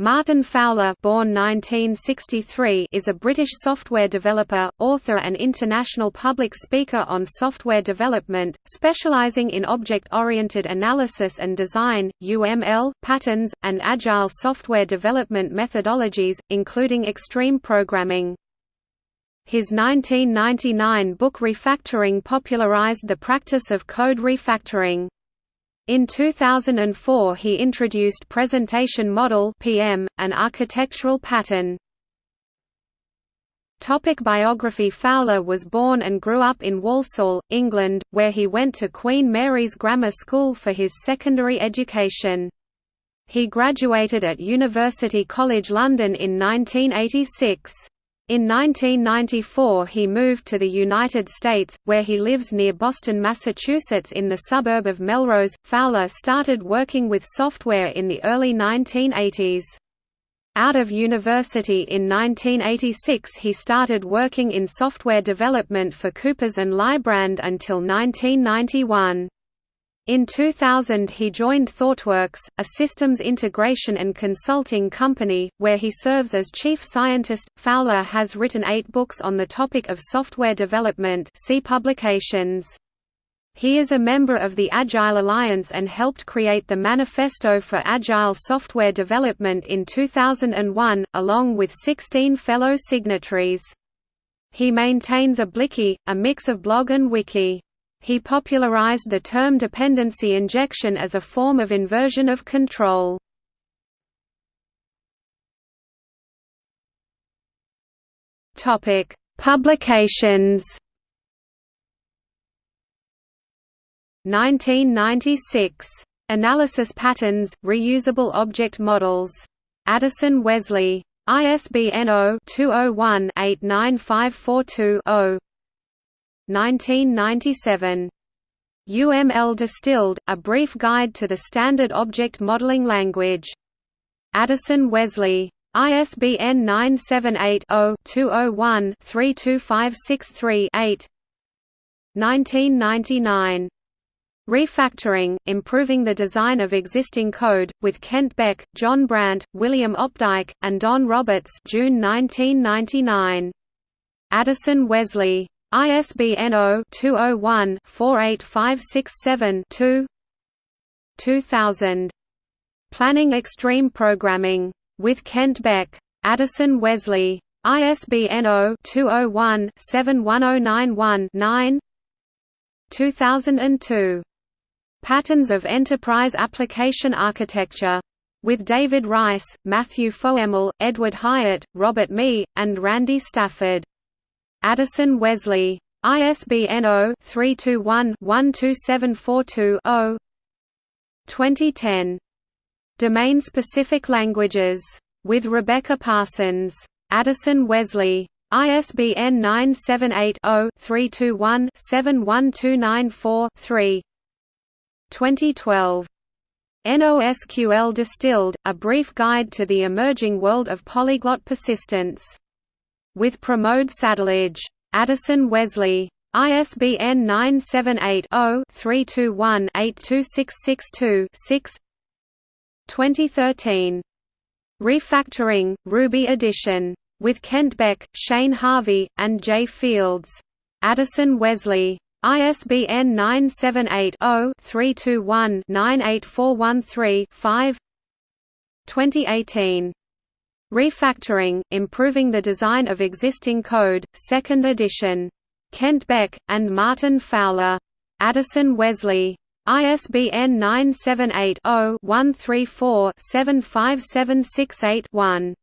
Martin Fowler born 1963 is a British software developer, author and international public speaker on software development, specialising in object-oriented analysis and design, UML, patterns, and agile software development methodologies, including extreme programming. His 1999 book Refactoring popularised the practice of code refactoring. In 2004 he introduced Presentation Model (PM), an architectural pattern. Topic biography Fowler was born and grew up in Walsall, England, where he went to Queen Mary's Grammar School for his secondary education. He graduated at University College London in 1986. In 1994 he moved to the United States, where he lives near Boston, Massachusetts in the suburb of Melrose. Fowler started working with software in the early 1980s. Out of university in 1986 he started working in software development for Coopers and Lybrand until 1991. In 2000 he joined ThoughtWorks, a systems integration and consulting company, where he serves as chief scientist. Fowler has written eight books on the topic of software development see publications. He is a member of the Agile Alliance and helped create the Manifesto for Agile Software Development in 2001, along with 16 fellow signatories. He maintains a Bliki, a mix of blog and wiki. He popularized the term dependency injection as a form of inversion of control. Topic: Publications. 1996. Analysis patterns, reusable object models. Addison Wesley. ISBN 0-201-89542-0 1997. UML Distilled, A Brief Guide to the Standard Object Modeling Language. Addison Wesley. ISBN 978-0-201-32563-8 1999. Refactoring, Improving the Design of Existing Code, with Kent Beck, John Brandt, William Opdyke, and Don Roberts June 1999. Addison Wesley. ISBN 0-201-48567-2 2000. Planning Extreme Programming. With Kent Beck. Addison Wesley. ISBN 0-201-71091-9 2002. Patterns of Enterprise Application Architecture. With David Rice, Matthew Foemmel, Edward Hieatt, Robert Mee, and Randy Stafford. Addison Wesley. ISBN 0-321-12742-0 2010. Domain-specific languages. With Rebecca Parsons. Addison Wesley. ISBN 978-0-321-71294-3 2012. NoSQL Distilled, A Brief Guide to the Emerging World of Polyglot Persistence with Pramod Sadalage. Addison Wesley. ISBN 978-0-321-82662-6 2013. Refactoring, Ruby edition. With Kent Beck, Shane Harvey, and Jay Fields. Addison Wesley. ISBN 978 0 321 98413 5 2018. Refactoring, Improving the Design of Existing Code, 2nd edition. Kent Beck, and Martin Fowler. Addison Wesley. ISBN 978 0 134 75768 1.